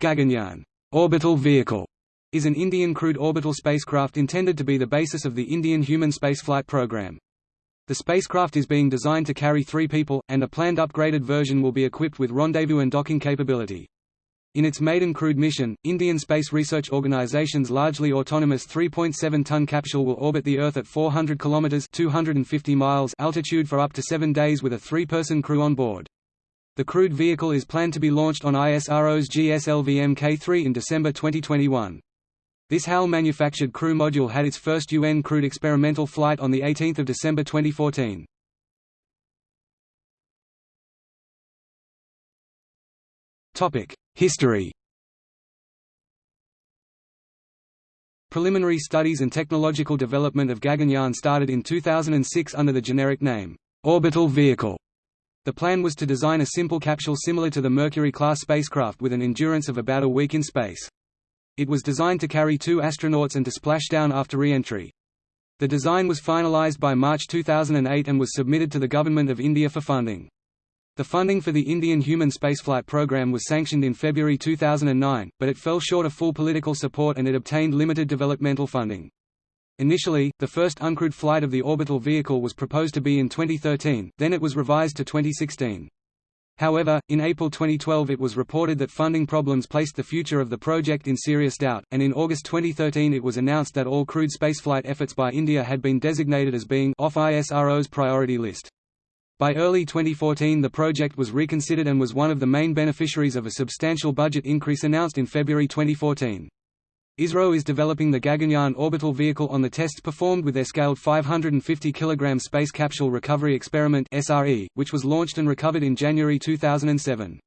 Gaganyaan orbital vehicle is an Indian crewed orbital spacecraft intended to be the basis of the Indian human spaceflight program. The spacecraft is being designed to carry three people, and a planned upgraded version will be equipped with rendezvous and docking capability. In its maiden crewed mission, Indian Space Research Organization's largely autonomous 3.7-ton capsule will orbit the Earth at 400 km 250 miles altitude for up to seven days with a three-person crew on board. The crewed vehicle is planned to be launched on ISRO's GSLV Mk3 in December 2021. This HAL-manufactured crew module had its first UN crewed experimental flight on 18 December 2014. History Preliminary studies and technological development of Gaganyaan started in 2006 under the generic name, orbital vehicle. The plan was to design a simple capsule similar to the Mercury-class spacecraft with an endurance of about a week in space. It was designed to carry two astronauts and to splash down after re-entry. The design was finalized by March 2008 and was submitted to the Government of India for funding. The funding for the Indian human spaceflight program was sanctioned in February 2009, but it fell short of full political support and it obtained limited developmental funding. Initially, the first uncrewed flight of the orbital vehicle was proposed to be in 2013, then it was revised to 2016. However, in April 2012 it was reported that funding problems placed the future of the project in serious doubt, and in August 2013 it was announced that all crewed spaceflight efforts by India had been designated as being off ISRO's priority list. By early 2014 the project was reconsidered and was one of the main beneficiaries of a substantial budget increase announced in February 2014. ISRO is developing the Gaganyaan orbital vehicle on the tests performed with their scaled 550 kg Space Capsule Recovery Experiment (SRE), which was launched and recovered in January 2007.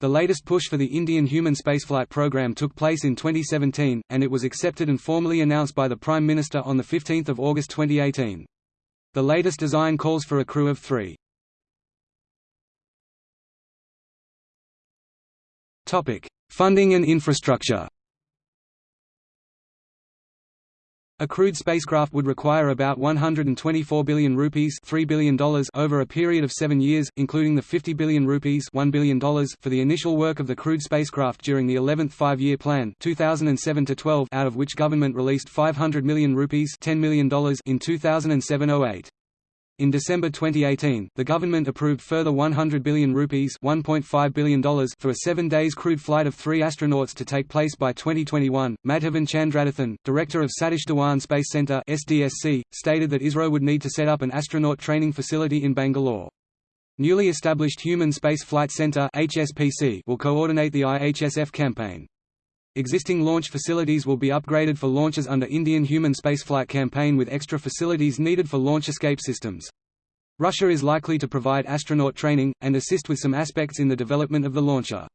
The latest push for the Indian human spaceflight program took place in 2017, and it was accepted and formally announced by the Prime Minister on 15 August 2018. The latest design calls for a crew of three. Funding and infrastructure A crewed spacecraft would require about 124 billion rupees $3 billion over a period of seven years, including the 50 billion rupees $1 billion for the initial work of the crewed spacecraft during the 11th five-year plan 2007 out of which government released 500 million rupees $10 million in 2007–08. In December 2018, the government approved further 100 billion rupees $1.5 billion for a seven days crewed flight of three astronauts to take place by 2021. Madhavan Chandradathan, director of Satish Dhawan Space Centre (SDSC), stated that ISRO would need to set up an astronaut training facility in Bangalore. Newly established Human Space Flight Centre (HSPC) will coordinate the IHSF campaign. Existing launch facilities will be upgraded for launches under Indian human spaceflight campaign with extra facilities needed for launch escape systems. Russia is likely to provide astronaut training, and assist with some aspects in the development of the launcher.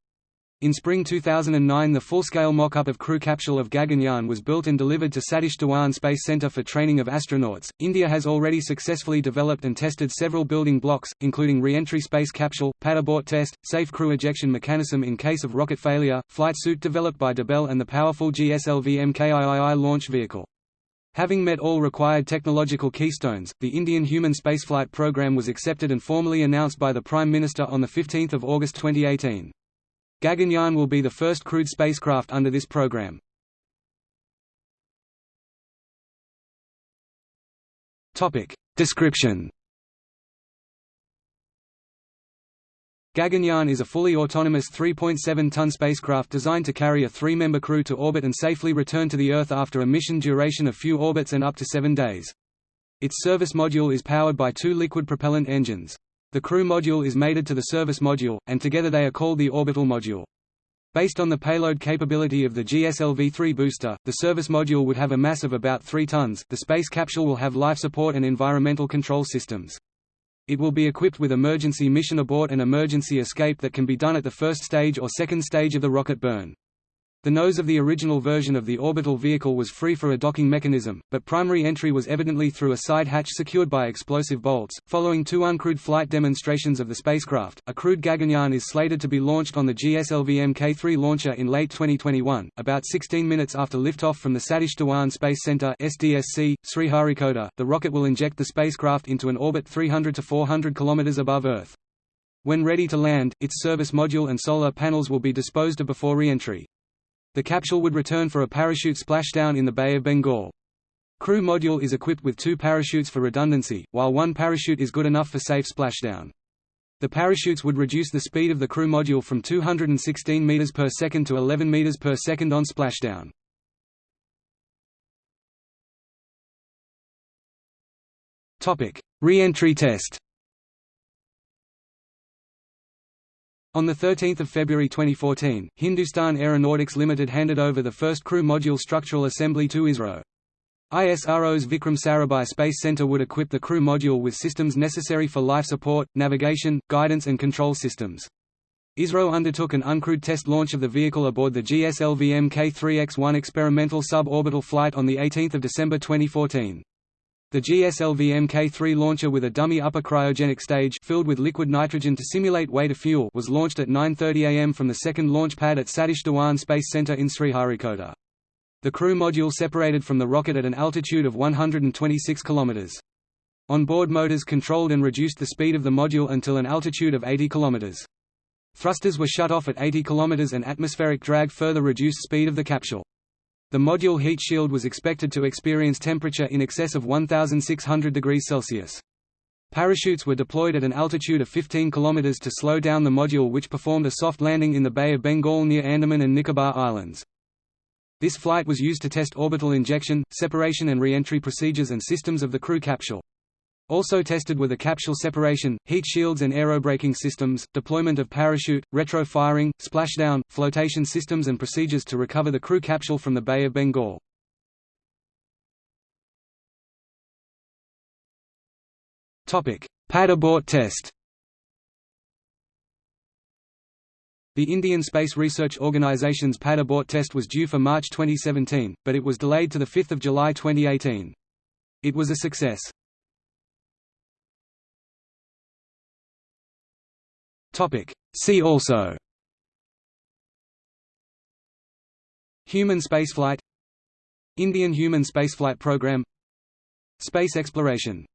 In spring 2009 the full-scale mock-up of crew capsule of Gaganyaan was built and delivered to Satish Dhawan Space Center for training of astronauts. India has already successfully developed and tested several building blocks, including re-entry space capsule, pad abort test, safe crew ejection mechanism in case of rocket failure, flight suit developed by Debel and the powerful GSLV MKIII launch vehicle. Having met all required technological keystones, the Indian human spaceflight program was accepted and formally announced by the Prime Minister on 15 August 2018. Gaganyaan will be the first crewed spacecraft under this program. Topic Description Gaganyaan is a fully autonomous 3.7-ton spacecraft designed to carry a three-member crew to orbit and safely return to the Earth after a mission duration of few orbits and up to seven days. Its service module is powered by two liquid propellant engines. The crew module is mated to the service module, and together they are called the orbital module. Based on the payload capability of the GSLV-3 booster, the service module would have a mass of about 3 tons. The space capsule will have life support and environmental control systems. It will be equipped with emergency mission abort and emergency escape that can be done at the first stage or second stage of the rocket burn. The nose of the original version of the orbital vehicle was free for a docking mechanism, but primary entry was evidently through a side hatch secured by explosive bolts. Following two uncrewed flight demonstrations of the spacecraft, a crewed Gaganyaan is slated to be launched on the GSLV Mk3 launcher in late 2021, about 16 minutes after liftoff from the Satish Dhawan Space Center (SDSC), Sriharikota. The rocket will inject the spacecraft into an orbit 300 to 400 kilometers above Earth. When ready to land, its service module and solar panels will be disposed of before re-entry. The capsule would return for a parachute splashdown in the Bay of Bengal. Crew module is equipped with two parachutes for redundancy, while one parachute is good enough for safe splashdown. The parachutes would reduce the speed of the crew module from 216 meters per second to 11 meters per second on splashdown. Topic: Re-entry test. On 13 February 2014, Hindustan Aeronautics Limited handed over the first crew module structural assembly to ISRO. ISRO's Vikram Sarabhai Space Center would equip the crew module with systems necessary for life support, navigation, guidance and control systems. ISRO undertook an uncrewed test launch of the vehicle aboard the GSLV Mk3X-1 experimental suborbital flight on 18 December 2014. The GSLV Mk3 launcher with a dummy upper cryogenic stage filled with liquid nitrogen to simulate way to fuel was launched at 9.30 am from the second launch pad at Satish Dhawan Space Center in Sriharikota. The crew module separated from the rocket at an altitude of 126 km. On-board motors controlled and reduced the speed of the module until an altitude of 80 km. Thrusters were shut off at 80 km and atmospheric drag further reduced speed of the capsule. The module heat shield was expected to experience temperature in excess of 1600 degrees Celsius. Parachutes were deployed at an altitude of 15 km to slow down the module which performed a soft landing in the Bay of Bengal near Andaman and Nicobar Islands. This flight was used to test orbital injection, separation and re-entry procedures and systems of the crew capsule. Also tested were the capsule separation, heat shields and aerobraking systems, deployment of parachute, retro-firing, splashdown, flotation systems and procedures to recover the crew capsule from the Bay of Bengal. Pad abort test The Indian Space Research Organisation's pad abort test was due for March 2017, but it was delayed to 5 July 2018. It was a success. See also. Human spaceflight. Indian human spaceflight program. Space exploration